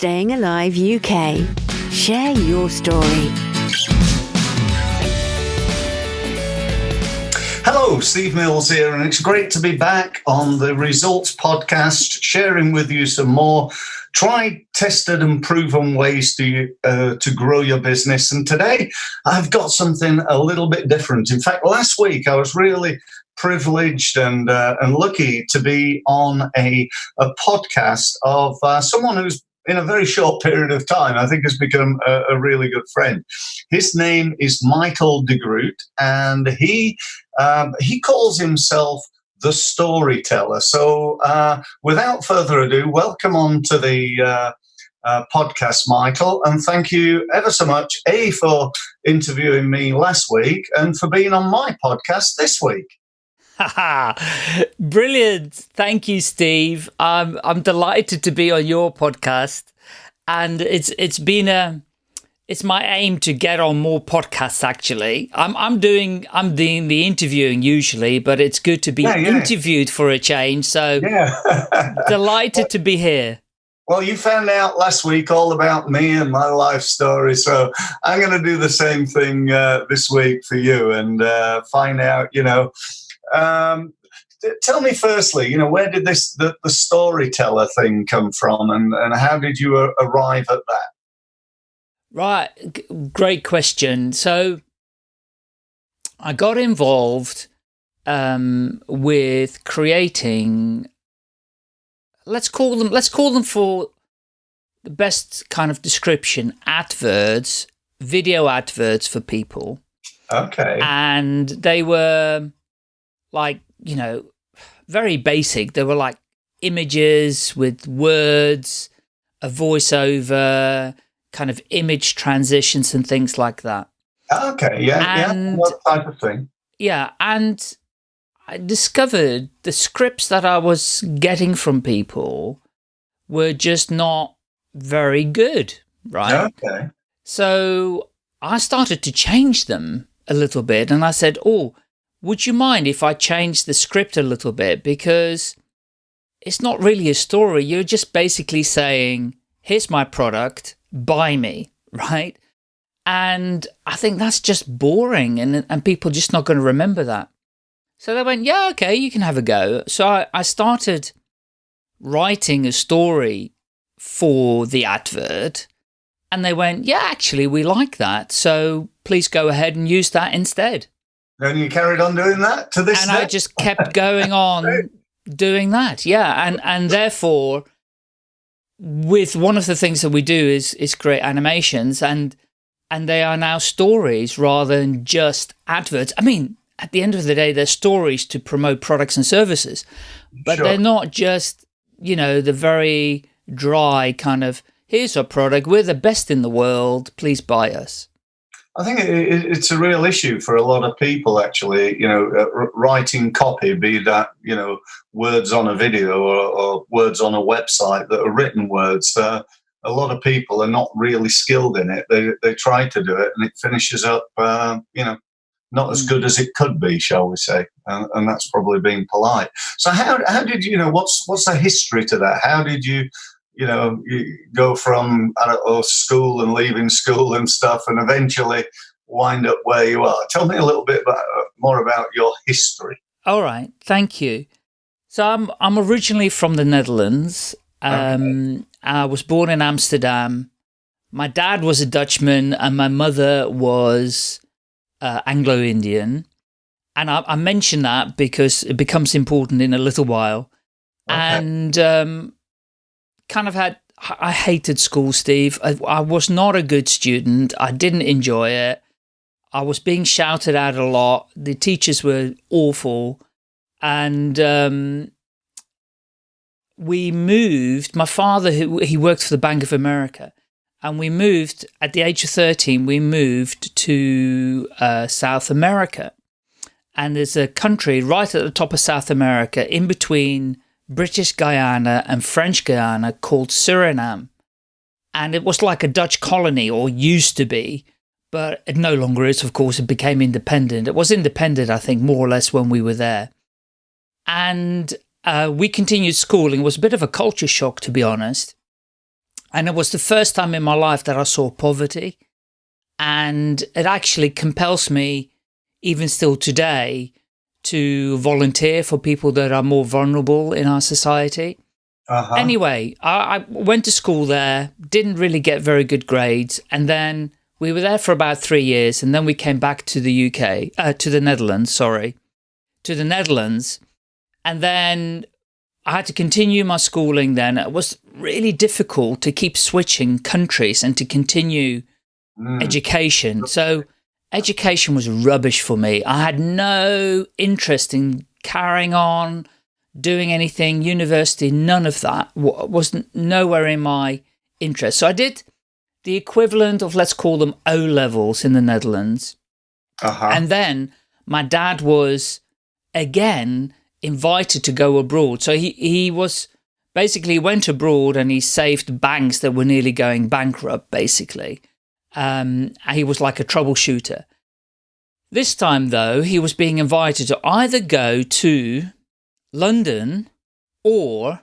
Staying Alive UK. Share your story. Hello, Steve Mills here, and it's great to be back on the Results Podcast, sharing with you some more tried, tested, and proven ways to uh, to grow your business. And today, I've got something a little bit different. In fact, last week I was really privileged and uh, and lucky to be on a a podcast of uh, someone who's in a very short period of time, I think has become a, a really good friend. His name is Michael de Groot, and he um, he calls himself the storyteller. So, uh, without further ado, welcome on to the uh, uh, podcast, Michael, and thank you ever so much, A, for interviewing me last week and for being on my podcast this week. Brilliant. Thank you, Steve. I'm I'm delighted to be on your podcast. And it's it's been a it's my aim to get on more podcasts actually. I'm I'm doing I'm doing the interviewing usually, but it's good to be yeah, yeah. interviewed for a change. So yeah. delighted to be here. Well, you found out last week all about me and my life story, so I'm going to do the same thing uh, this week for you and uh, find out, you know, um, tell me firstly, you know, where did this the, the storyteller thing come from, and, and how did you arrive at that? Right, great question. So I got involved um, with creating. Let's call them. Let's call them for the best kind of description: adverts, video adverts for people. Okay. And they were like, you know, very basic. There were like images with words, a voiceover, kind of image transitions and things like that. Okay, yeah, and, yeah, that type of thing. Yeah, and I discovered the scripts that I was getting from people were just not very good, right? Okay. So I started to change them a little bit and I said, oh, would you mind if I change the script a little bit? Because it's not really a story. You're just basically saying, here's my product, buy me, right? And I think that's just boring and, and people just not going to remember that. So they went, yeah, okay, you can have a go. So I, I started writing a story for the advert and they went, yeah, actually, we like that. So please go ahead and use that instead. And you carried on doing that to this And day? I just kept going on doing that. Yeah. And, and therefore, with one of the things that we do is, is create animations and, and they are now stories rather than just adverts. I mean, at the end of the day, they're stories to promote products and services, but sure. they're not just, you know, the very dry kind of, here's our product, we're the best in the world, please buy us. I think it, it's a real issue for a lot of people, actually. You know, uh, writing copy, be that you know words on a video or, or words on a website that are written words. Uh, a lot of people are not really skilled in it. They they try to do it, and it finishes up, uh, you know, not as good as it could be, shall we say? And, and that's probably being polite. So how how did you know what's what's the history to that? How did you you know, you go from, I don't know, school and leaving school and stuff and eventually wind up where you are. Tell me a little bit about, more about your history. All right. Thank you. So I'm, I'm originally from the Netherlands. Um, okay. I was born in Amsterdam. My dad was a Dutchman and my mother was uh, Anglo-Indian. And I, I mention that because it becomes important in a little while. Okay. And um, kind of had, I hated school, Steve. I, I was not a good student. I didn't enjoy it. I was being shouted at a lot. The teachers were awful. And um, we moved, my father, he worked for the Bank of America. And we moved, at the age of 13, we moved to uh, South America. And there's a country right at the top of South America, in between British Guyana and French Guyana called Suriname. And it was like a Dutch colony, or used to be, but it no longer is, of course. It became independent. It was independent, I think, more or less when we were there. And uh, we continued schooling. It was a bit of a culture shock, to be honest. And it was the first time in my life that I saw poverty. And it actually compels me, even still today, to volunteer for people that are more vulnerable in our society. Uh -huh. Anyway, I, I, went to school there, didn't really get very good grades, and then we were there for about three years, and then we came back to the UK, uh, to the Netherlands, sorry, to the Netherlands, and then I had to continue my schooling then. It was really difficult to keep switching countries and to continue mm. education. So education was rubbish for me. I had no interest in carrying on, doing anything, university, none of that was nowhere in my interest. So I did the equivalent of, let's call them O levels in the Netherlands. Uh -huh. And then my dad was again invited to go abroad. So he, he was basically went abroad and he saved banks that were nearly going bankrupt, basically. Um, he was like a troubleshooter. This time, though, he was being invited to either go to London or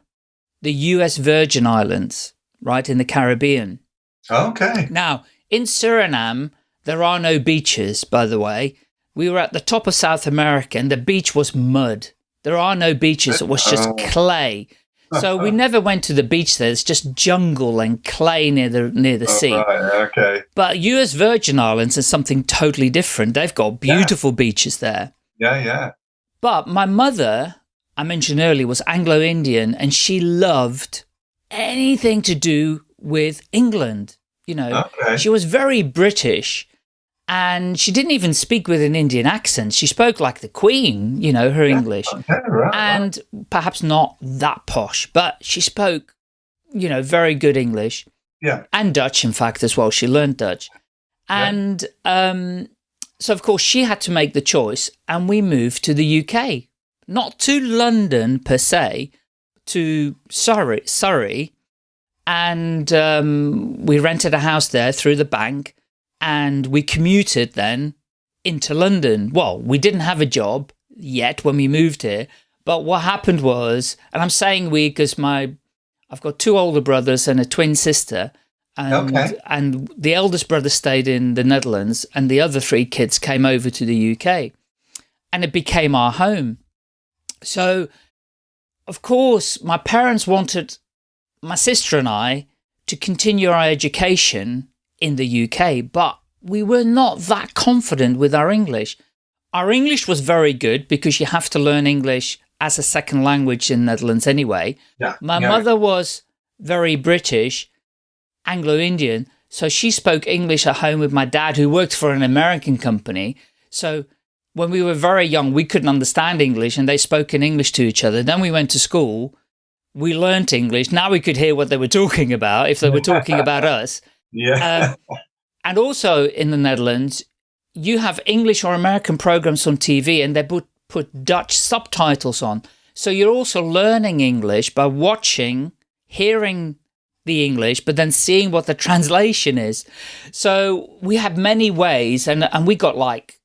the US Virgin Islands, right, in the Caribbean. Okay. Now, in Suriname, there are no beaches, by the way. We were at the top of South America and the beach was mud. There are no beaches. It was just oh. clay. So we never went to the beach there. It's just jungle and clay near the near the oh, sea. Right, okay. But US Virgin Islands is something totally different. They've got beautiful yeah. beaches there. Yeah, yeah. But my mother, I mentioned earlier, was Anglo-Indian and she loved anything to do with England. You know, okay. she was very British and she didn't even speak with an Indian accent. She spoke like the Queen, you know, her English, right, and right. perhaps not that posh, but she spoke, you know, very good English. Yeah, and Dutch, in fact, as well. She learned Dutch, and yeah. um, so of course she had to make the choice, and we moved to the UK, not to London per se, to Surrey, Surrey, and um, we rented a house there through the bank and we commuted then into London. Well, we didn't have a job yet when we moved here, but what happened was, and I'm saying we because my, I've got two older brothers and a twin sister, and, okay. and the eldest brother stayed in the Netherlands, and the other three kids came over to the UK, and it became our home. So, of course, my parents wanted my sister and I to continue our education in the UK, but we were not that confident with our English. Our English was very good because you have to learn English as a second language in Netherlands anyway. Yeah, My yeah. mother was very British, Anglo-Indian, so she spoke English at home with my dad who worked for an American company. So when we were very young, we couldn't understand English and they spoke in English to each other. Then we went to school, we learnt English. Now we could hear what they were talking about if they were talking about us. Yeah. Um, and also in the Netherlands, you have English or American programs on TV and they put, put Dutch subtitles on. So you're also learning English by watching, hearing the English, but then seeing what the translation is. So we have many ways and, and we got like,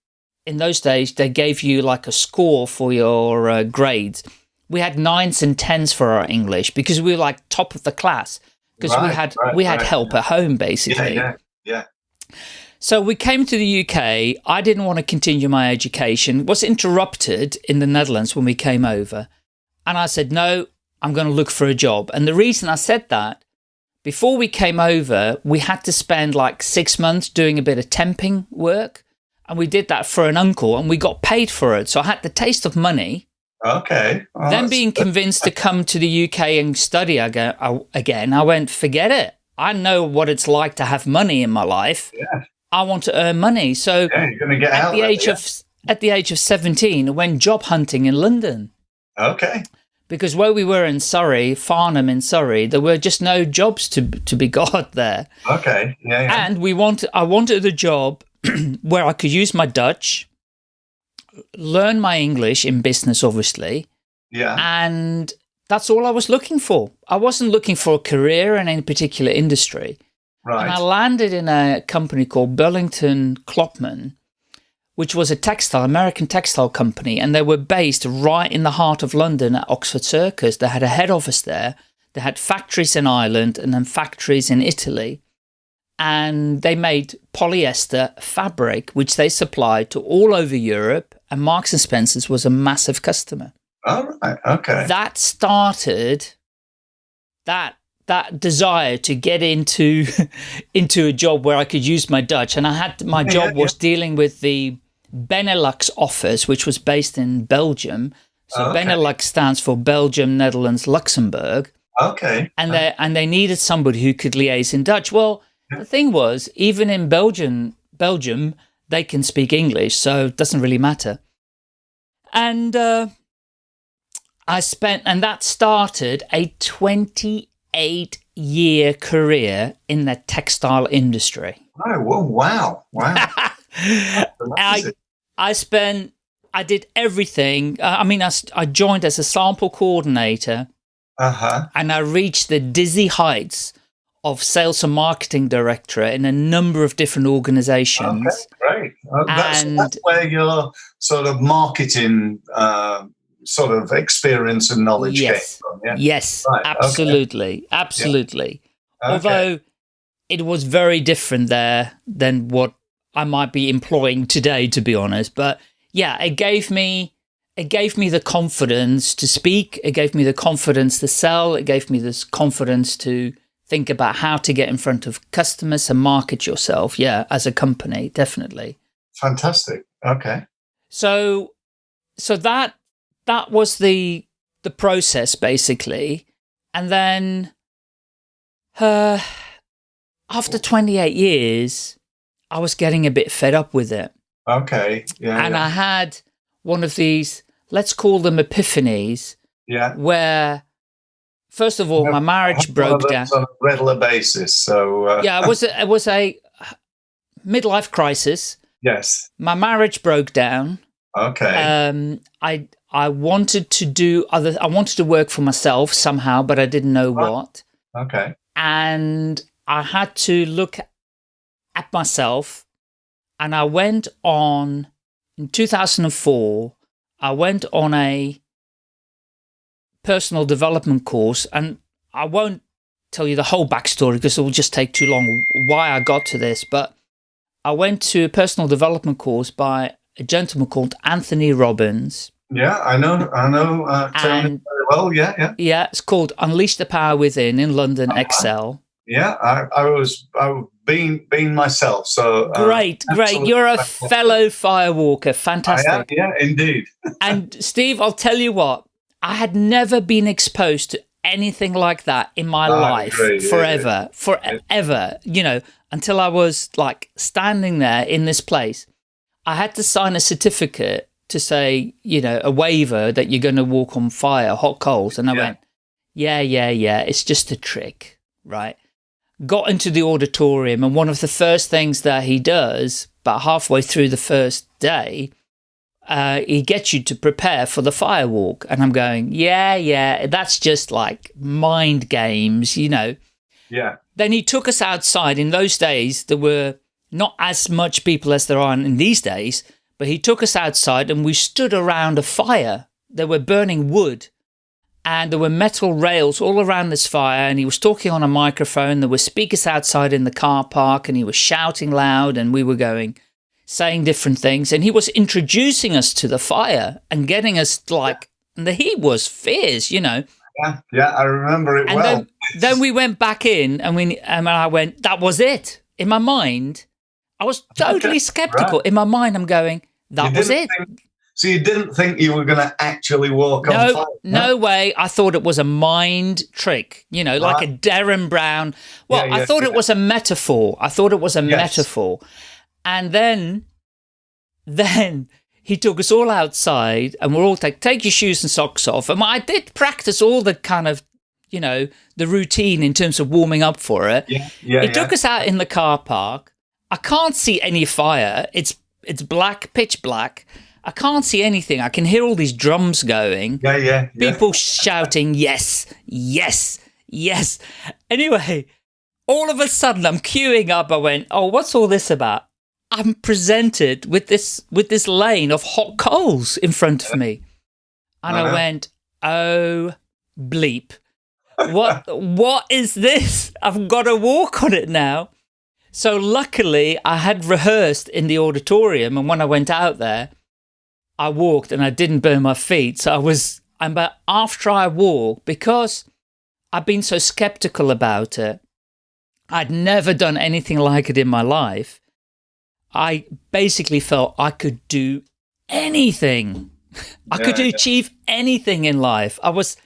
in those days, they gave you like a score for your uh, grades. We had nines and tens for our English because we were like top of the class because right, we had right, we had right, help at home basically. Yeah, yeah, yeah. So we came to the UK. I didn't want to continue my education. Was interrupted in the Netherlands when we came over, and I said no. I'm going to look for a job. And the reason I said that, before we came over, we had to spend like six months doing a bit of temping work. And we did that for an uncle and we got paid for it. So I had the taste of money Okay. Well, then being convinced to come to the UK and study uh, again, I went, forget it. I know what it's like to have money in my life. Yeah. I want to earn money. So yeah, at the age yeah. of at the age of 17, I went job hunting in London. Okay. Because where we were in Surrey, Farnham in Surrey, there were just no jobs to to be got there. Okay. Yeah. yeah. And we want I wanted a job where I could use my Dutch learn my English in business, obviously. Yeah. And that's all I was looking for. I wasn't looking for a career in any particular industry. Right. And I landed in a company called Burlington Klopman, which was a textile, American textile company. And they were based right in the heart of London at Oxford Circus. They had a head office there. They had factories in Ireland and then factories in Italy. And they made polyester fabric, which they supplied to all over Europe. And Marks and Spencer's was a massive customer. All right. Okay. That started that that desire to get into into a job where I could use my Dutch. And I had my Yeah, job yeah, was dealing with the Benelux office, which was based in Belgium. So Okay. Benelux stands for Belgium, Netherlands, Luxembourg, okay. and uh-huh. they and they needed somebody who could liaise in Dutch. Well, the thing was, even in Belgium, Belgium, they can speak English, so it doesn't really matter. And uh, I spent, and that started a 28 year career in the textile industry. Oh, well, wow. Wow. I, I spent, I did everything. Uh, I mean, I, I joined as a sample coordinator Uh-huh. and I reached the dizzy heights of sales and marketing director in a number of different organizations. Okay, great. Uh, that's, And- that's where your sort of marketing uh, sort of experience and knowledge Yes. came from. Yeah. Yes, Right, okay. absolutely. Absolutely. Okay. Although it was very different there than what I might be employing today, to be honest. But yeah, it gave me it gave me the confidence to speak. It gave me the confidence to sell. It gave me this confidence to think about how to get in front of customers and market yourself. Yeah, as a company, definitely. Fantastic. Okay. So, so that that was the the process basically, and then, uh, after 28 years, I was getting a bit fed up with it, Okay. Yeah. and yeah. I had one of these, let's call them epiphanies, yeah. where, first of all, my marriage broke down. On a regular basis. So, uh, Yeah, it was a, it was a midlife crisis. yes. My marriage broke down. Okay. um i i wanted to do other i wanted to work for myself somehow but i didn't know Right. what okay. and i had to look at myself and i went on in 2004 i went on a personal development course and i won't tell you the whole backstory because it will just take too long why i got to this but i went to a personal development course by a gentleman called anthony robbins Yeah, I know. I know. Uh, And- very well. Yeah. Yeah. Yeah, it's called Unleash the Power Within in London, Uh-huh. Excel. Yeah. I, I was. I being being myself. So uh, Great, great. You're a fantastic. fellow firewalker. I am. Fantastic. Yeah. Indeed. and Steve, I'll tell you what, I had never been exposed to anything like that in my I life yeah, forever, forever, you know, until I was like standing there in this place. I had to sign a certificate to say, you know, a waiver that you're going to walk on fire, hot coals. And I Yeah. went, yeah, yeah, yeah, it's just a trick, right? Got into the auditorium, and one of the first things that he does, about halfway through the first day, uh, he gets you to prepare for the firewalk. And I'm going, yeah, yeah, that's just like mind games, you know. Yeah. Then he took us outside. In those days, there were not as much people as there are in these days, but he took us outside and we stood around a fire. They were burning wood and there were metal rails all around this fire. And he was talking on a microphone. There were speakers outside in the car park and he was shouting loud and we were going, saying different things. And he was introducing us to the fire and getting us like, and the heat was fierce, you know. Yeah. Yeah. I remember it And well. then, then we went back in, and we and I went. That was it. In my mind, I was totally Okay, skeptical. right. In my mind, I'm going. That was it. think- so you didn't think you were going to actually walk on No, fire? no way. I thought it was a mind trick. You know, like a Derren Brown. Well, Yeah, I yeah, thought it was a metaphor. I thought it was a Yes. metaphor. And then, then he took us all outside, and we're all like, take your shoes and socks off. And I did practice all the kind of, you know, the routine in terms of warming up for it. Yeah. Yeah. He yeah. took us out in the car park. I can't see any fire. It's it's black, pitch black. I can't see anything. I can hear all these drums going. Yeah. Yeah. yeah. People shouting, yes, yes, yes. Anyway, all of a sudden I'm queuing up. I went, oh, what's all this about? I'm presented with this with this lane of hot coals in front of me. And I Uh-huh. went, oh bleep. what what is this? I've got to walk on it now. So luckily I had rehearsed in the auditorium and when I went out there, I walked and I didn't burn my feet. So I was, and but after I walked, because I've been so skeptical about it, I'd never done anything like it in my life. I basically felt I could do anything. I could Yeah, achieve anything in life. I was,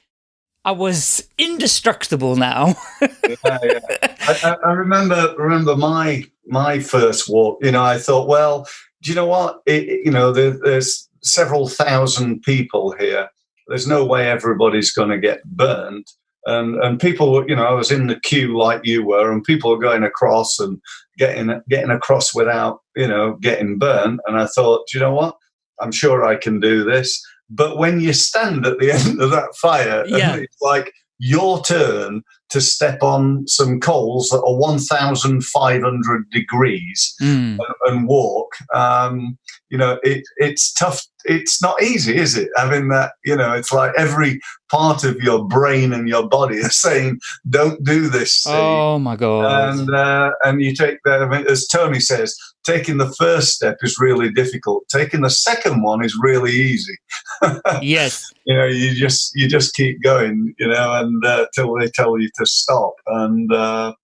I was indestructible now. yeah, yeah. I, I- remember remember my my first walk. You know, I thought, well, do you know what? It, you know, there, there's several thousand people here. There's no way everybody's going to get burnt. And and people were, you know, I was in the queue like you were, and people were going across and getting getting across without, you know, getting burnt. And I thought, do you know what? I'm sure I can do this. But when you stand at the end of that fire, and Yeah. it's like your turn to step on some coals that are 1,500 degrees Mm. and walk. Um, you know, it, it's tough. It's not easy, is it? Having that, you know, it's like every part of your brain and your body are saying, "Don't do this." Steve." Oh my God. and uh, and you take that, I mean, as Tony says, taking the first step is really difficult. Taking the second one is really easy. yes. You know, you just you just keep going. You know, and uh, till they tell you to stop. And uh,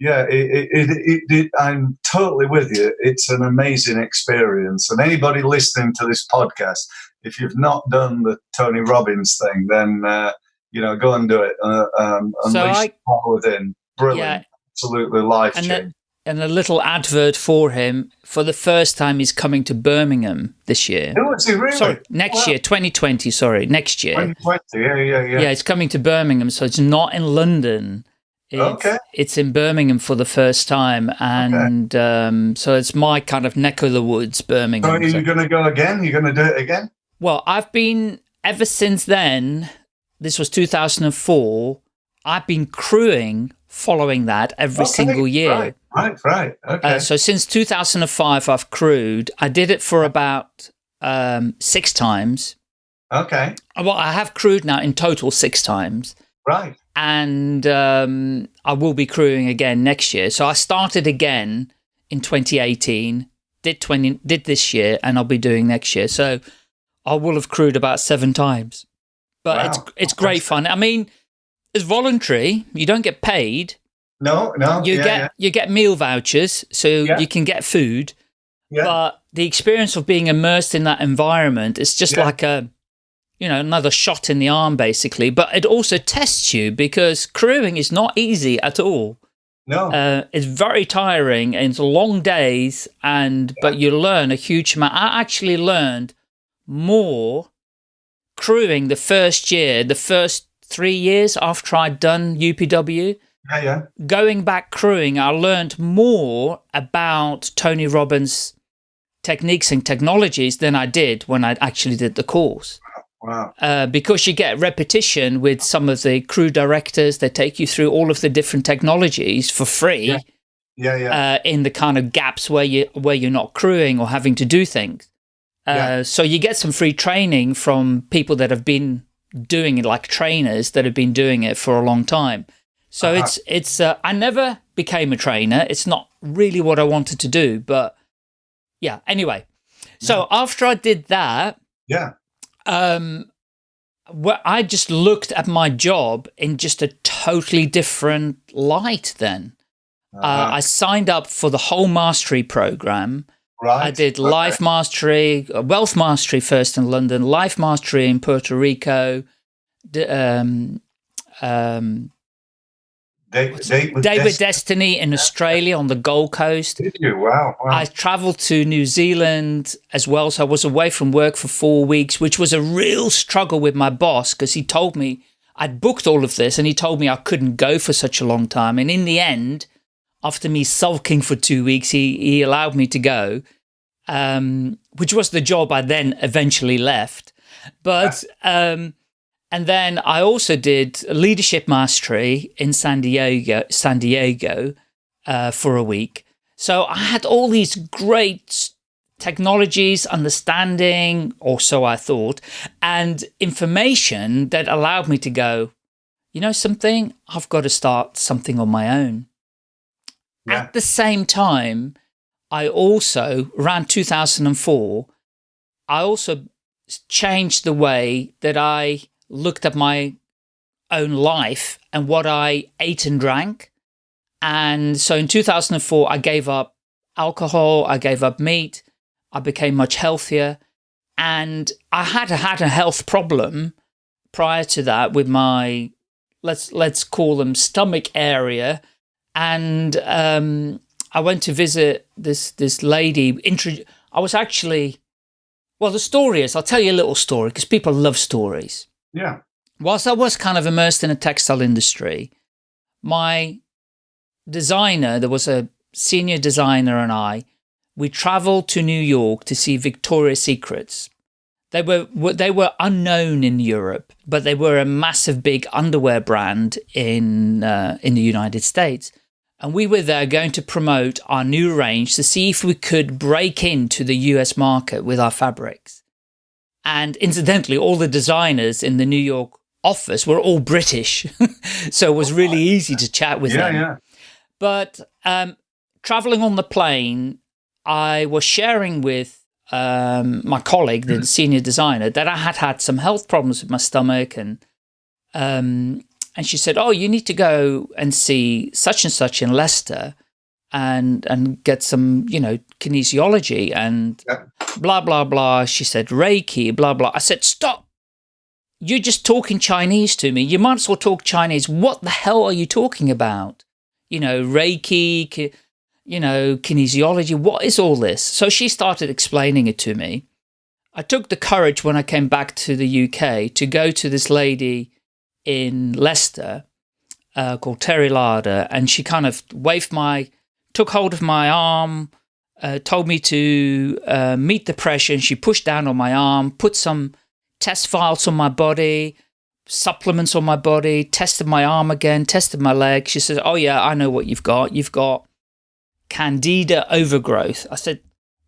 yeah, it, it, it, it, it, I'm totally with you. It's an amazing experience. And anybody listening to this podcast, if you've not done the Tony Robbins thing, then uh, you know, go and do it. Uh, um, So I- the power within. Brilliant Yeah. absolutely life changing. And a little advert for him. For the first time, he's coming to Birmingham this year. Oh, is he really? Sorry, next Wow. year, 2020. Sorry, next year. 2020, yeah, yeah, yeah. Yeah, it's coming to Birmingham, so it's not in London. It's, Okay. It's in Birmingham for the first time, and um, so it's my kind of neck of the woods, So Birmingham. are you going to go again? You're going to do it again? well, I've been ever since then. This was 2004. I've been crewing following that every Okay, single year. Right, right, right. Okay. Uh, so since 2005, I've crewed. I did it for about um, six times. okay, Well, I have crewed now in total six times, right. and um, I will be crewing again next year. So I started again in 2018, did 20, did this year, and I'll be doing next year. So I will have crewed about seven times, but Wow. it's it's great fun. I mean, it's voluntary. You don't get paid. No, no. You yeah, get yeah, you get meal vouchers, so Yeah. you can get food. yeah. but the experience of being immersed in that environment is just like a you know another shot in the arm basically but it also tests you because crewing is not easy at all no. uh, it's very tiring and it's long days and but you learn a huge amount i actually learned more crewing the first year the first three years after i'd done upw yeah, yeah. going back crewing, I learned more about Tony Robbins' techniques and technologies than I did when I actually did the course. Wow. Uh, because you get repetition with some of the crew directors, they take you through all of the different technologies for free Yeah. Yeah, yeah. uh, in the kind of gaps where you where you're not crewing or having to do things. Uh, Yeah. So you get some free training from people that have been doing it, like trainers that have been doing it for a long time. So Uh-huh. it's it's. Uh, I never became a trainer. It's not really what I wanted to do, but yeah. Anyway, so after I did that, yeah. um, well, I just looked at my job in just a totally different light. Then uh, Uh-huh. I signed up for the whole mastery program. right. I did Okay. life mastery, uh, wealth mastery first in London, life mastery in Puerto Rico, d- um, um, With Day Destiny. Destiny in Australia on the Gold Coast. Did you? Wow. wow. I traveled to New Zealand as well, so I was away from work for four weeks, which was a real struggle with my boss because he told me I'd booked all of this and he told me I couldn't go for such a long time. And in the end, after me sulking for two weeks, he, he allowed me to go, um, which was the job I then eventually left. But, um, and then I also did leadership mastery in San Diego, San Diego, uh, for a week. So I had all these great technologies, understanding, or so I thought, and information that allowed me to go, you know something? I've got to start something on my own. Yeah. At the same time, I also, around 2004, I also changed the way that I looked at my own life and what I ate and drank. And so in 2004, I gave up alcohol, I gave up meat, I became much healthier. And I had had a health problem prior to that with my, let's, let's call them stomach area. And um, I went to visit this, this lady. I was actually, well, the story is, I'll tell you a little story because people love stories. Yeah. Whilst I was kind of immersed in the textile industry, my designer, there was a senior designer and I, we traveled to New York to see Victoria's Secrets. They were they were unknown in Europe, but they were a massive big underwear brand in uh, in the United States. And we were there going to promote our new range to see if we could break into the US market with our fabrics. And incidentally, all the designers in the New York office were all British. so it was really easy to chat with yeah, them. Yeah. But um, traveling on the plane, I was sharing with um, my colleague, the mm-hmm. senior designer, that I had had some health problems with my stomach and um, and she said, oh, you need to go and see such and such in Leicester and and get some, you know, kinesiology and yeah. Blah, blah, blah. She said, Reiki, blah, blah. I said, stop. You're just talking Chinese to me. You might as well talk Chinese. What the hell are you talking about? You know, Reiki, you know, kinesiology. What is all this? So she started explaining it to me. I took the courage when I came back to the UK to go to this lady in Leicester uh, called Terry Larder, and she kind of waved my, took hold of my arm, uh, told me to uh, meet the pressure, and she pushed down on my arm, put some test files on my body, supplements on my body, tested my arm again, tested my leg. She said, oh yeah, I know what you've got. You've got candida overgrowth. I said,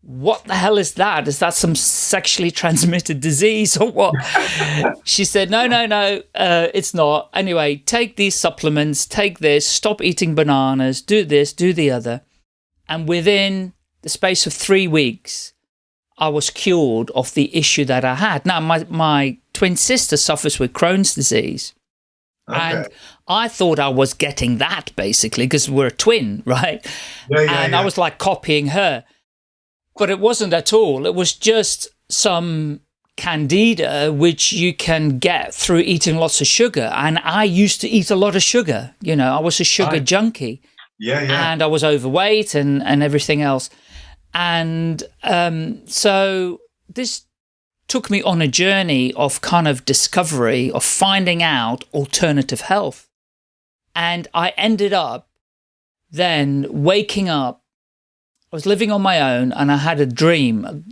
what the hell is that? Is that some sexually transmitted disease or what? she said, no, no, no, uh, it's not. Anyway, take these supplements, take this, stop eating bananas, do this, do the other. And within the space of three weeks, I was cured of the issue that I had. Now, my, my twin sister suffers with Crohn's disease. Okay. And I thought I was getting that basically because we're a twin, right? Yeah, yeah, and yeah. I was like copying her. But it wasn't at all. It was just some candida, which you can get through eating lots of sugar. And I used to eat a lot of sugar. You know, I was a sugar I, junkie. Yeah, yeah. And I was overweight and, and everything else. And um, so this took me on a journey of kind of discovery, of finding out alternative health. And I ended up then waking up I was living on my own and I had a dream,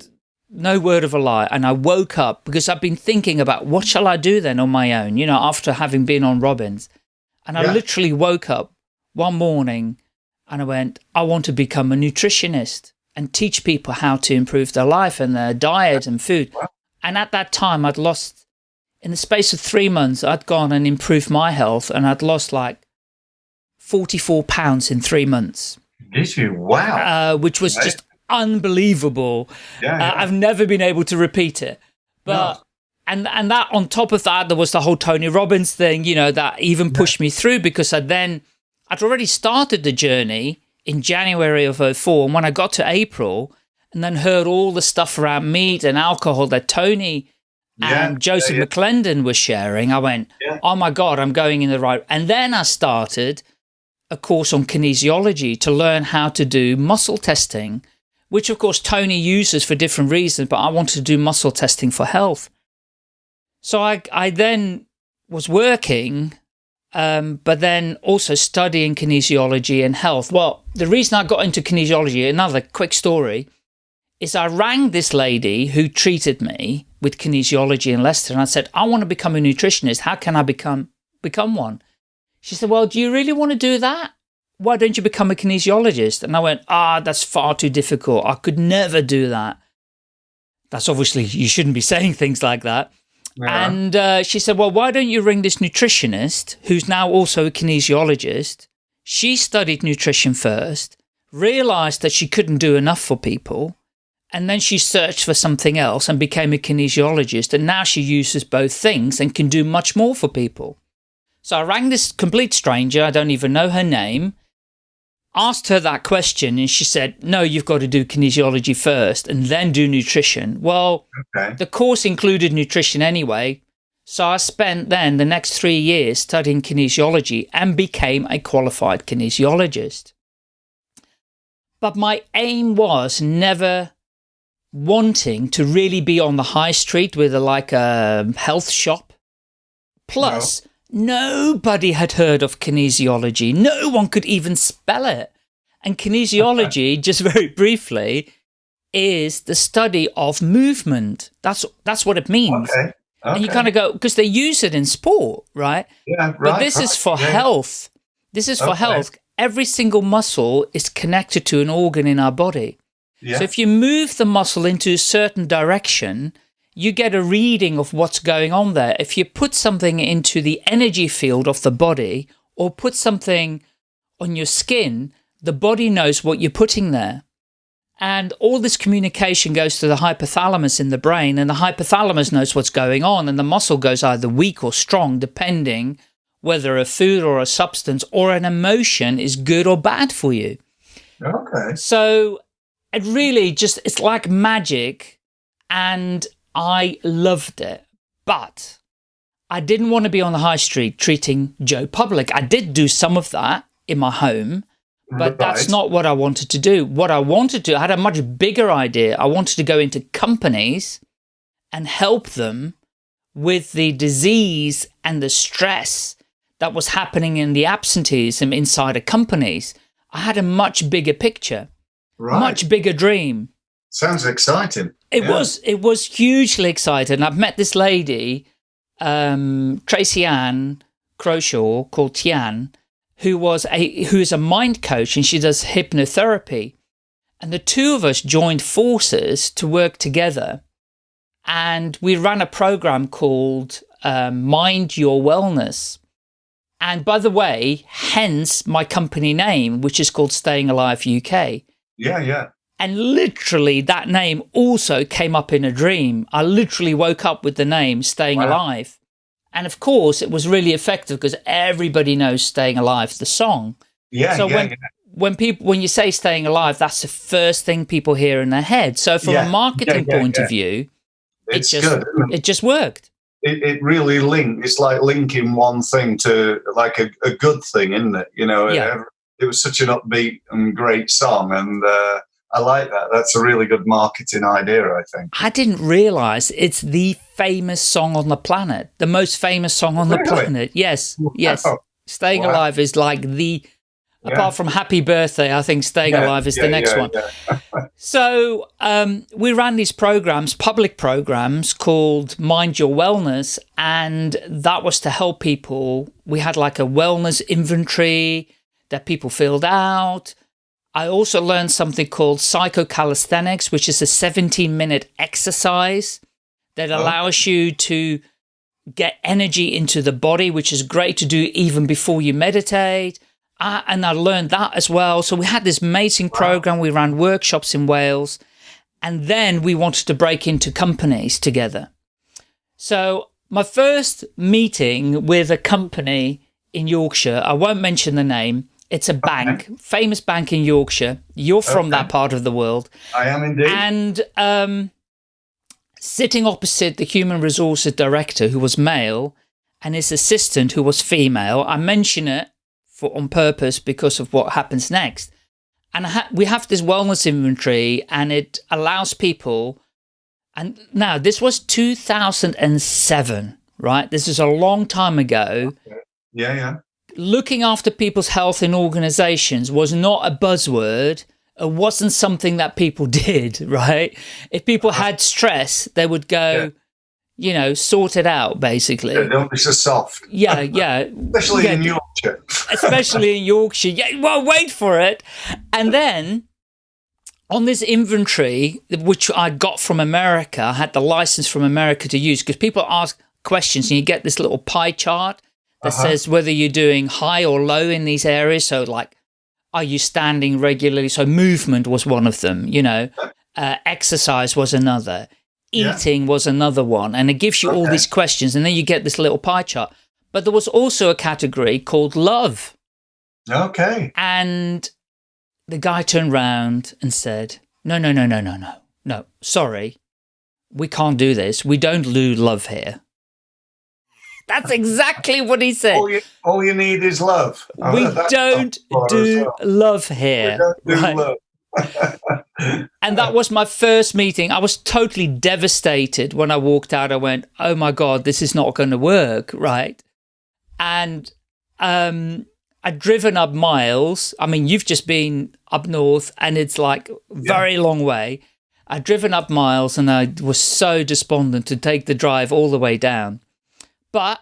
no word of a lie. And I woke up because I've been thinking about what shall I do then on my own, you know, after having been on Robbins. And I literally woke up one morning and I went, I want to become a nutritionist and teach people how to improve their life and their diet and food. And at that time, I'd lost, in the space of three months, I'd gone and improved my health and I'd lost like 44 pounds in three months. Did you? Wow. Uh, which was right. just unbelievable. Yeah, yeah. Uh, I've never been able to repeat it. But no. and and that on top of that, there was the whole Tony Robbins thing, you know, that even pushed yeah. me through because I then I'd already started the journey in January of 04. And when I got to April and then heard all the stuff around meat and alcohol that Tony and Joseph McClendon were sharing, I went, oh my God, I'm going in the right. And then I started a course on kinesiology to learn how to do muscle testing, which of course Tony uses for different reasons, but I wanted to do muscle testing for health. So I, I then was working, um, but then also studying kinesiology and health. Well, the reason I got into kinesiology, another quick story, is I rang this lady who treated me with kinesiology in Leicester and I said, I want to become a nutritionist. How can I become become one? She said, well, do you really want to do that? Why don't you become a kinesiologist? And I went, ah, that's far too difficult. I could never do that. That's obviously, you shouldn't be saying things like that. Yeah. And uh, she said, well, why don't you ring this nutritionist who's now also a kinesiologist? She studied nutrition first, realized that she couldn't do enough for people, and then she searched for something else and became a kinesiologist. And now she uses both things and can do much more for people. So I rang this complete stranger, I don't even know her name, asked her that question, and she said, no, you've got to do kinesiology first and then do nutrition. Well, Okay. the course included nutrition anyway, so I spent then the next three years studying kinesiology and became a qualified kinesiologist. But my aim was never wanting to really be on the high street with a, like a health shop. Plus, nobody had heard of kinesiology. No one could even spell it. And kinesiology, just very briefly, is the study of movement. That's that's what it means. Okay. And you kind of go because they use it in sport, right? yeah, right. But this is for yeah. health. This is for Okay. health. Every single muscle is connected to an organ in our body. Yeah. So if you move the muscle into a certain direction, you get a reading of what's going on there. If you put something into the energy field of the body or put something on your skin, the body knows what you're putting there. And all this communication goes to the hypothalamus in the brain, and the hypothalamus knows what's going on, and the muscle goes either weak or strong, depending whether a food or a substance or an emotion is good or bad for you. okay. So it really just, it's like magic and I loved it. But I didn't want to be on the high street treating Joe Public. I did do some of that in my home, but that's not what I wanted to do. What I wanted to, I had a much bigger idea. I wanted to go into companies and help them with the disease and the stress that was happening in the absenteeism inside of companies. I had a much bigger picture, right. much bigger dream. Sounds exciting. It Yeah. was it was hugely exciting. I've met this lady, um, Tracy Ann Croshaw, called Tian, who was a who is a mind coach and she does hypnotherapy. And the two of us joined forces to work together. And we ran a program called um, Mind Your Wellness. And by the way, hence my company name, which is called Staying Alive UK. Yeah, yeah. And literally that name also came up in a dream. I literally woke up with the name Staying Wow. Alive. And of course, it was really effective because everybody knows Staying Alive, the song. Yeah, so yeah, when yeah. when people when you say staying alive, that's the first thing people hear in their head. So from Yeah, a marketing point of view, It's it just good. it? it just worked. It, it really linked. It's like linking one thing to like a, a good thing, isn't it? You know, Yeah. it, it was such an upbeat and great song, and uh, I like that. That's a really good marketing idea, I think. I didn't realize it's the famous song on the planet, the most famous song on the planet. Yes, yes. Staying Wow. Alive is like the, Yeah. apart from Happy Birthday, I think Staying Yeah, Alive is yeah, the next one. So um, we ran these programs, public programs called Mind Your Wellness, and that was to help people. We had like a wellness inventory that people filled out. I also learned something called psychocalisthenics, which is a 17 minute exercise that Oh. allows you to get energy into the body, which is great to do even before you meditate. Uh, and I learned that as well. So we had this amazing program. We ran workshops in Wales. And then we wanted to break into companies together. So my first meeting with a company in Yorkshire, I won't mention the name. It's a bank, famous bank in Yorkshire. You're from that part of the world. I am indeed. And um, sitting opposite the human resources director, who was male, and his assistant, who was female, I mention it for on purpose because of what happens next. And I ha we have this wellness inventory, and it allows people. And now this was 2007, right? This is a long time ago yeah, yeah. Looking after people's health in organizations was not a buzzword. It wasn't something that people did, right? If people had stress, they would go, Yeah. you know, sort it out, basically. Yeah, Don't be so soft, Yeah, yeah. especially Yeah, in Yorkshire. especially in Yorkshire. Yeah, well, wait for it. And then on this inventory, which I got from America, I had the license from America to use because people ask questions and you get this little pie chart that uh -huh. says whether you're doing high or low in these areas. So like, are you standing regularly? So movement was one of them, you know, uh, exercise was another, eating yeah. was another one. And it gives you okay. all these questions and then you get this little pie chart. But there was also a category called love. Okay. And the guy turned round and said, no, no, no, no, no, no, no, sorry. We can't do this. We don't lose love here. That's exactly what he said. All you, all you need is love. We don't do well. love here. We Do right? love. and that was my first meeting. I was totally devastated when I walked out. I went, oh my God, this is not going to work, right? And um, I'd driven up miles. I mean, you've just been up north and it's like very yeah. long way. I'd driven up miles and I was so despondent to take the drive all the way down. But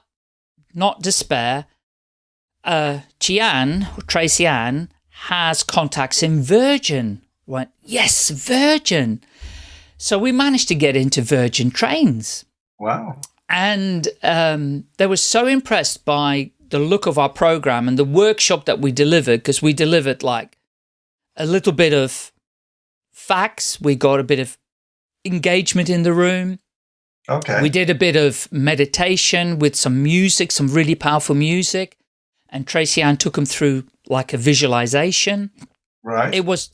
not despair. Uh, Chian, Tracy Ann, has contacts in Virgin. Went, yes, Virgin. So we managed to get into Virgin trains. Wow. And um, they were so impressed by the look of our program and the workshop that we delivered, because we delivered like a little bit of facts. We got a bit of engagement in the room. Okay. We did a bit of meditation with some music, some really powerful music. And Tracy Ann took them through like a visualization. Right. It was,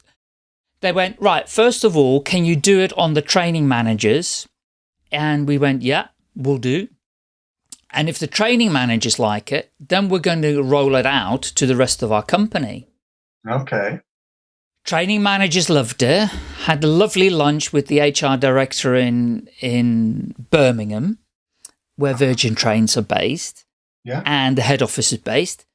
they went, right, first of all, can you do it on the training managers? And we went, yeah, we'll do. And if the training managers like it, then we're going to roll it out to the rest of our company. Okay. Training managers loved her. had a lovely lunch with the HR director in, in Birmingham, where ah. Virgin Trains are based. Yeah. And the head office is based.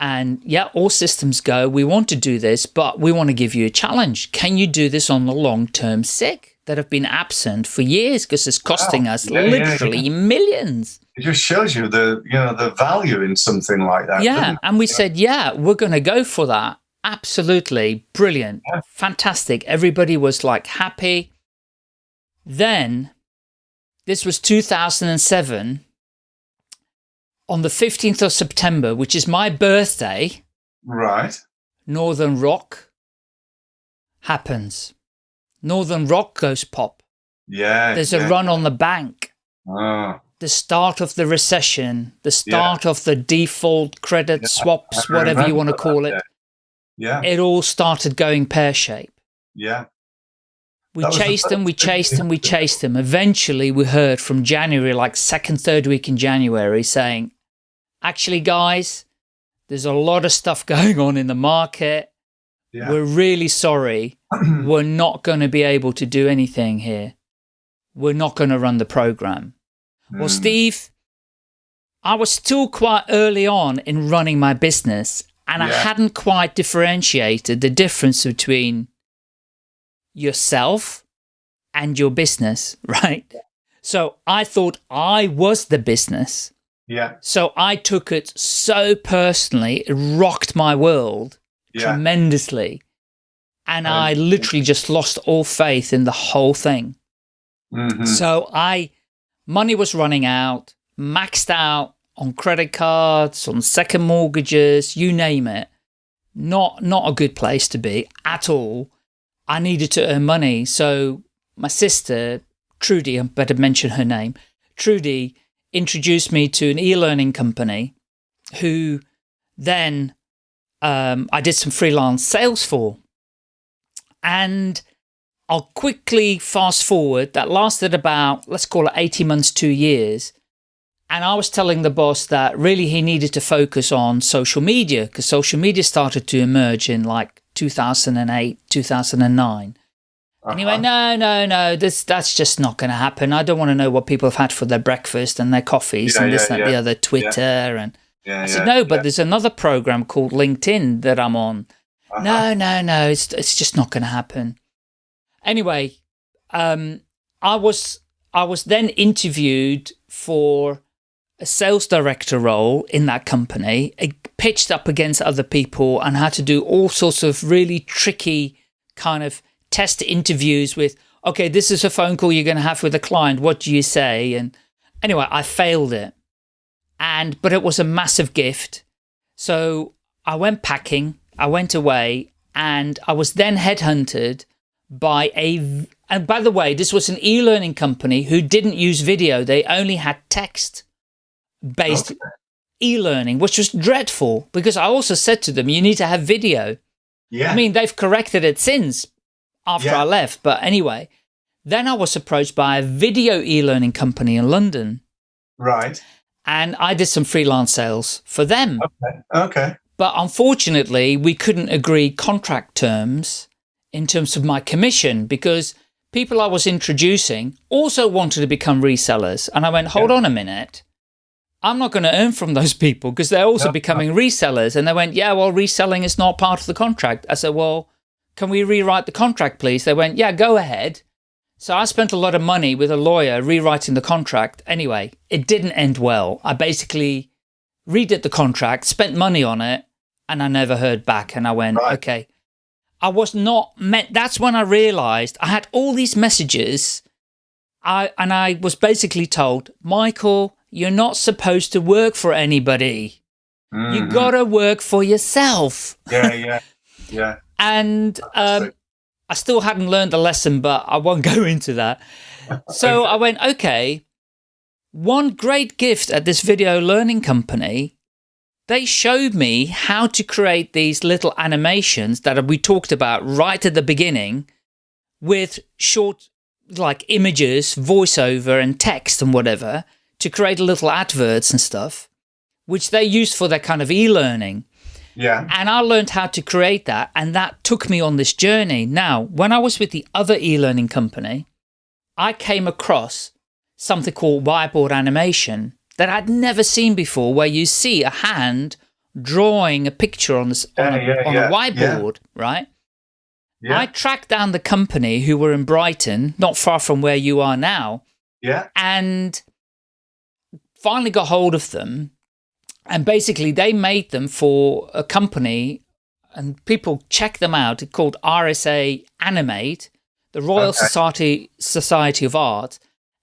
And yeah, all systems go. We want to do this, but we want to give you a challenge. Can you do this on the long-term sick that have been absent for years because it's costing wow. us yeah, literally yeah, millions? it just shows you the you know the value in something like that yeah and we said yeah we're going to go for that absolutely brilliant. Yeah. fantastic. Everybody was like happy. Then this was 2007 on the 15th of september which is my birthday right. Northern rock happens. Northern rock goes pop. Yeah there's yeah. a run on the bank. Oh the start of the recession, the start yeah. of the default credit yeah, swaps, whatever you want to call that, it. Yeah. It all started going pear shape. Yeah. We chased them, we chased them, we chased them. Eventually we heard from January, like second, third week in January saying, actually guys, there's a lot of stuff going on in the market. Yeah. We're really sorry. We're not going to be able to do anything here. We're not going to run the program. Mm. Well, Steve, I was still quite early on in running my business and yeah. I hadn't quite differentiated the difference between yourself and your business, right? So I thought I was the business. Yeah. So I took it so personally, it rocked my world yeah. tremendously. And I literally just lost all faith in the whole thing. Mm -hmm. So I money was running out, maxed out on credit cards, on second mortgages, you name it. Not, not a good place to be at all. I needed to earn money. So my sister, Trudy, I better mention her name, Trudy introduced me to an e-learning company who then um, I did some freelance sales for. And I'll quickly fast forward. That lasted about, let's call it 18 months, two years. And I was telling the boss that really he needed to focus on social media because social media started to emerge in like 2008, 2009. Uh -huh. And he went, no, no, no, this, that's just not going to happen. I don't want to know what people have had for their breakfast and their coffees yeah, and this, yeah, that, yeah. the other, Twitter. And I said, no, but there's another program called LinkedIn that I'm on. Uh -huh. No, no, no, it's, it's just not going to happen. Anyway, um, I was I was then interviewed for a sales director role in that company, pitched up against other people and had to do all sorts of really tricky kind of test interviews with, okay, this is a phone call you're going to have with a client. What do you say? And anyway, I failed it. And, but it was a massive gift. So I went packing, I went away and I was then headhunted by a, and by the way, this was an e-learning company who didn't use video. They only had text based okay. e-learning, which was dreadful because I also said to them, you need to have video. Yeah. I mean, they've corrected it since after yeah. I left. But anyway, then I was approached by a video e-learning company in London. Right. And I did some freelance sales for them. Okay. Okay. But unfortunately, we couldn't agree contract terms in terms of my commission because people I was introducing also wanted to become resellers. And I went, hold yeah. on a minute. I'm not going to earn from those people because they're also becoming resellers. And they went, yeah, well, reselling is not part of the contract. I said, well, can we rewrite the contract, please? They went, yeah, go ahead. So I spent a lot of money with a lawyer rewriting the contract. Anyway, it didn't end well. I basically redid the contract, spent money on it, and I never heard back. And I went, right. okay. I was not meant. That's when I realized I had all these messages. I and I was basically told, Michael, you're not supposed to work for anybody. Mm -hmm. You mm-hmm. gotta work for yourself. Yeah, yeah, yeah. and um, I still hadn't learned the lesson, but I won't go into that. So. I went, okay, one great gift at this video learning company, they showed me how to create these little animations that we talked about right at the beginning with short like images, voiceover and text and whatever to create a little adverts and stuff, which they use for their kind of e-learning. Yeah. And I learned how to create that. And that took me on this journey. Now, when I was with the other e-learning company, I came across something called whiteboard animation that I'd never seen before, where you see a hand drawing a picture on, this, on, a, yeah, on yeah, a whiteboard, right? I tracked down the company who were in Brighton, not far from where you are now. Yeah. And finally got hold of them and basically they made them for a company and people check them out. It's called RSA Animate the Royal okay. Society Society of Art.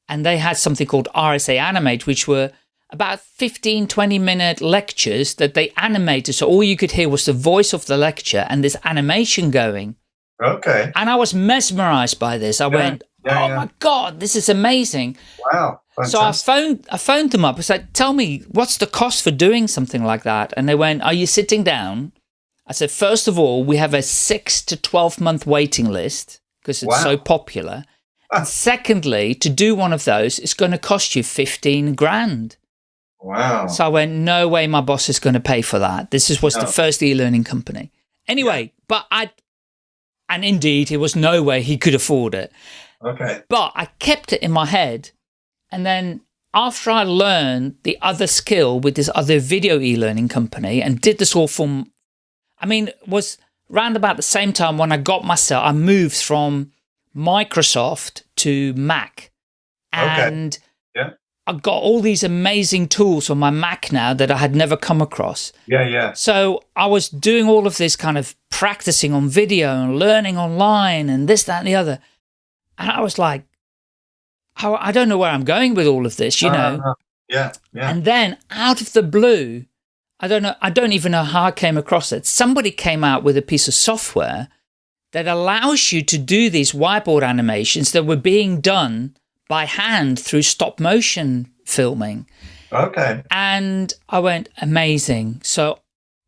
And they had something called RSA Animate which were about 15 20 minute lectures that they animated. So all you could hear was the voice of the lecture and this animation going. Okay. And I was mesmerized by this. I yeah. went yeah, oh yeah. my god this is amazing wow Fantastic. So I phoned, I phoned them up. I said, tell me, what's the cost for doing something like that? And they went, are you sitting down? I said, first of all, we have a six to 12 month waiting list because it's wow. so popular. And secondly, to do one of those, it's going to cost you 15 grand. Wow. So I went, no way my boss is going to pay for that. This is, was no. the first e-learning company. Anyway, yeah. but I, and indeed, it was no way he could afford it. Okay. But I kept it in my head and then after I learned the other skill with this other video e-learning company and did this all from, I mean, was round about the same time when I got myself, I moved from Microsoft to Mac. And okay. yeah. I got all these amazing tools on my Mac now that I had never come across. Yeah, yeah. So I was doing all of this kind of practicing on video and learning online and this, that, and the other. And I was like, how I don't know where I'm going with all of this, you know. Uh, yeah, yeah. And then out of the blue, I don't know, I don't even know how I came across it. Somebody came out with a piece of software that allows you to do these whiteboard animations that were being done by hand through stop motion filming. Okay. And I went, amazing. So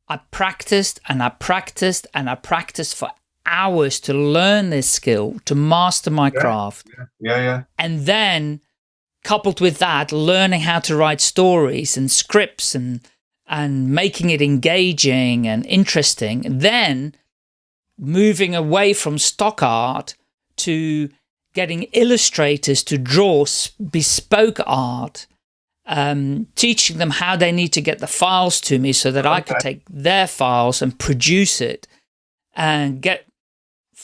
I practiced and I practiced and I practiced for hours to learn this skill, to master my yeah, craft. Yeah, yeah, yeah. And then coupled with that, learning how to write stories and scripts and and making it engaging and interesting. Then moving away from stock art to getting illustrators to draw bespoke art, um, teaching them how they need to get the files to me so that okay. I could take their files and produce it and get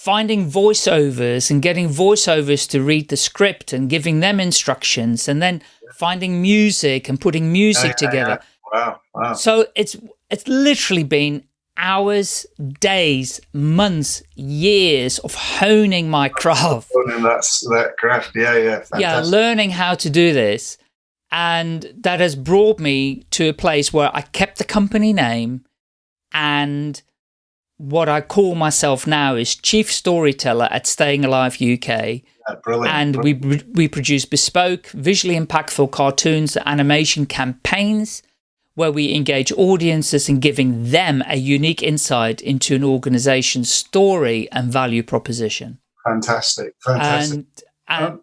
finding voiceovers and getting voiceovers to read the script and giving them instructions and then finding music and putting music yeah, yeah, together. Yeah. Wow, wow. So it's it's literally been hours, days, months, years of honing my craft. Honing that's that craft, yeah, yeah, fantastic. yeah, learning how to do this, and that has brought me to a place where I kept the company name, and what I call myself now is chief storyteller at Staying Alive UK. Yeah, brilliant. And brilliant. we we produce bespoke, visually impactful cartoons, animation campaigns where we engage audiences in giving them a unique insight into an organization's story and value proposition. Fantastic, fantastic. And, and, um,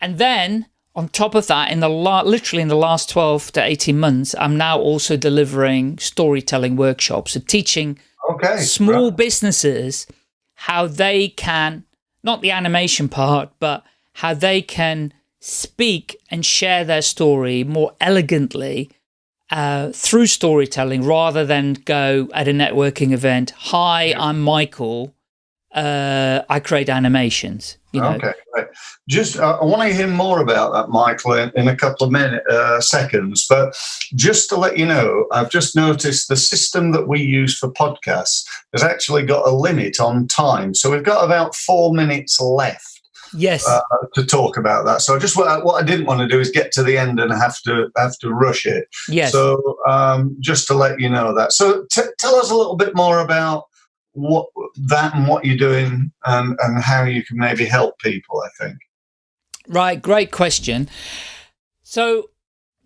and then on top of that, in the literally in the last 12 to 18 months, I'm now also delivering storytelling workshops, so teaching okay, small right. businesses how they can, not the animation part, but how they can speak and share their story more elegantly uh, through storytelling rather than go at a networking event. Hi, I'm Michael. Uh, I create animations. You know? Okay, right. Just uh, I want to hear more about that, Michael, in, in a couple of minutes, uh, seconds. But just to let you know, I've just noticed the system that we use for podcasts has actually got a limit on time. So we've got about four minutes left yes uh, to talk about that so I just what I, what I didn't want to do is get to the end and have to have to rush it yes so um, just to let you know that so tell us a little bit more about what that and what you're doing and and how you can maybe help people i think right great question so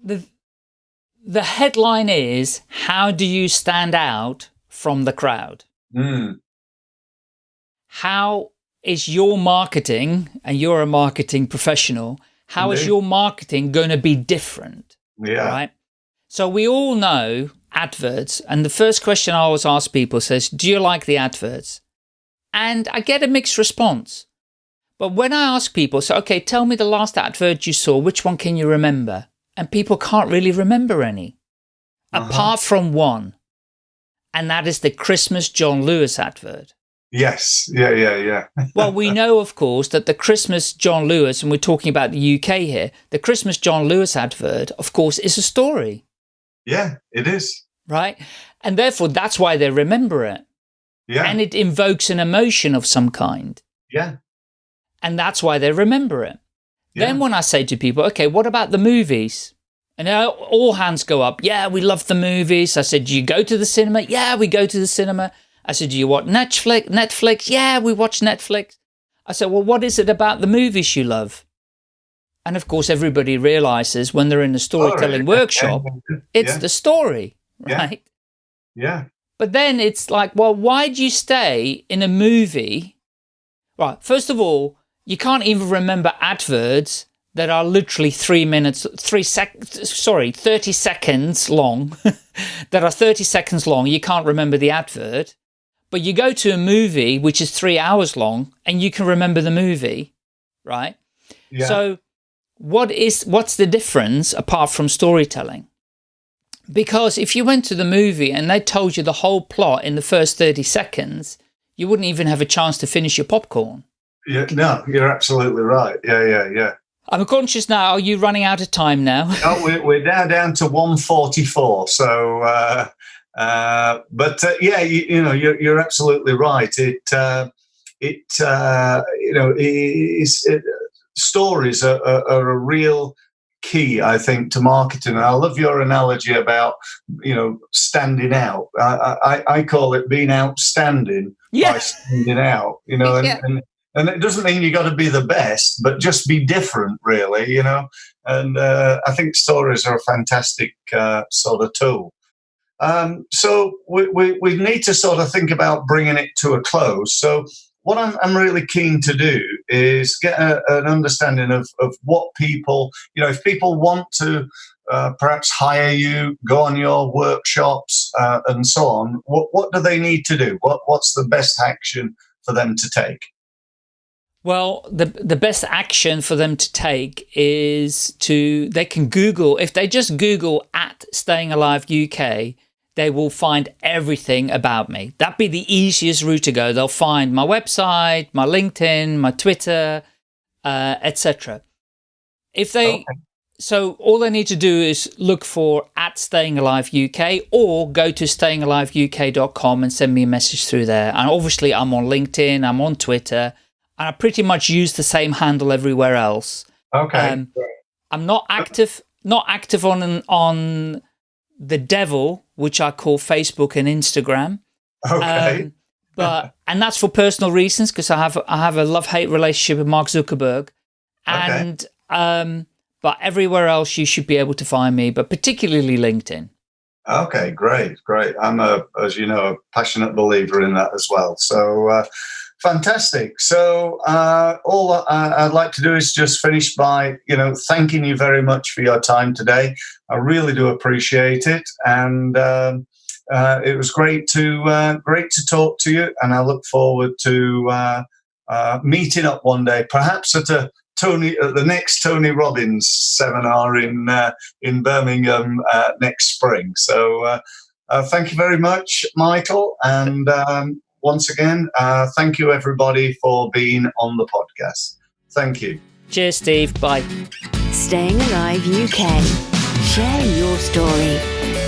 the the headline is how do you stand out from the crowd mm. how is your marketing, and you're a marketing professional, How Indeed. is your marketing going to be different? Yeah. Right. So we all know adverts. And the first question I always ask people says, do you like the adverts? And I get a mixed response. But when I ask people, so, okay, tell me the last advert you saw, which one can you remember? And people can't really remember any, uh -huh. apart from one. And that is the Christmas John Lewis advert. Yes, yeah, yeah, yeah. well, we know, of course, that the Christmas John Lewis, and we're talking about the UK here, the Christmas John Lewis advert, of course, is a story. Yeah, it is. Right? And therefore, that's why they remember it. Yeah. And it invokes an emotion of some kind. Yeah. And that's why they remember it. Yeah. Then when I say to people, okay, what about the movies? And all hands go up. Yeah, we love the movies. I said, do you go to the cinema? Yeah, we go to the cinema. I said, do you watch Netflix? Netflix? Yeah, we watch Netflix. I said, well, what is it about the movies you love? And of course, everybody realizes when they're in the storytelling workshop, it's yeah. the story, right? Yeah. yeah. But then it's like, well, why do you stay in a movie? Right. First of all, you can't even remember adverts that are literally three minutes, three sec, sorry, 30 seconds long, that are 30 seconds long. You can't remember the advert. But you go to a movie which is three hours long and you can remember the movie, right? Yeah. So what is what's the difference apart from storytelling? Because if you went to the movie and they told you the whole plot in the first 30 seconds, you wouldn't even have a chance to finish your popcorn. Yeah, no, you're absolutely right. Yeah, yeah, yeah. I'm conscious now. Are you running out of time now? no, we're, we're now down to 144. So, uh, uh, but uh, yeah, you, you, know, you're, you're absolutely right. It, uh, it, uh, you know, is, it, stories are, are, are, a real key, I think, to marketing. And I love your analogy about, you know, standing out. I, I, I call it being outstanding yeah. by standing out, you know, and, yeah. and, and it doesn't mean you got to be the best, but just be different, really, you know. And uh, I think stories are a fantastic uh, sort of tool. Um, so we, we, we, need to sort of think about bringing it to a close. So what I'm, I'm really keen to do is get a, an understanding of, of what people, you know, if people want to uh, perhaps hire you, go on your workshops uh, and so on, what, what do they need to do? What, what's the best action for them to take? Well, the the best action for them to take is to they can Google if they just Google at Staying Alive UK, they will find everything about me. That'd be the easiest route to go. They'll find my website, my LinkedIn, my Twitter, uh, etc. If they, okay. so all they need to do is look for at Staying Alive UK or go to stayingaliveuk.com and send me a message through there. And obviously I'm on LinkedIn, I'm on Twitter, and I pretty much use the same handle everywhere else. Okay. Um, I'm not active, not active on on the devil, which I call Facebook and Instagram. Okay. Um, but and that's for personal reasons because I have I have a love hate relationship with Mark Zuckerberg, and okay. um, but everywhere else you should be able to find me, but particularly LinkedIn. Okay, great, great. I'm a, as you know, a passionate believer in that as well. So. Uh, Fantastic. So uh, all I'd like to do is just finish by, you know, thanking you very much for your time today. I really do appreciate it, and um, uh, it was great to uh, great to talk to you. And I look forward to uh, uh, meeting up one day, perhaps at a Tony at the next Tony Robbins seminar in uh, in Birmingham next spring. So. thank you very much, Michael, and um, once again, uh, thank you everybody for being on the podcast. Thank you. Cheers, Steve. Bye. Staying Alive UK. Share your story.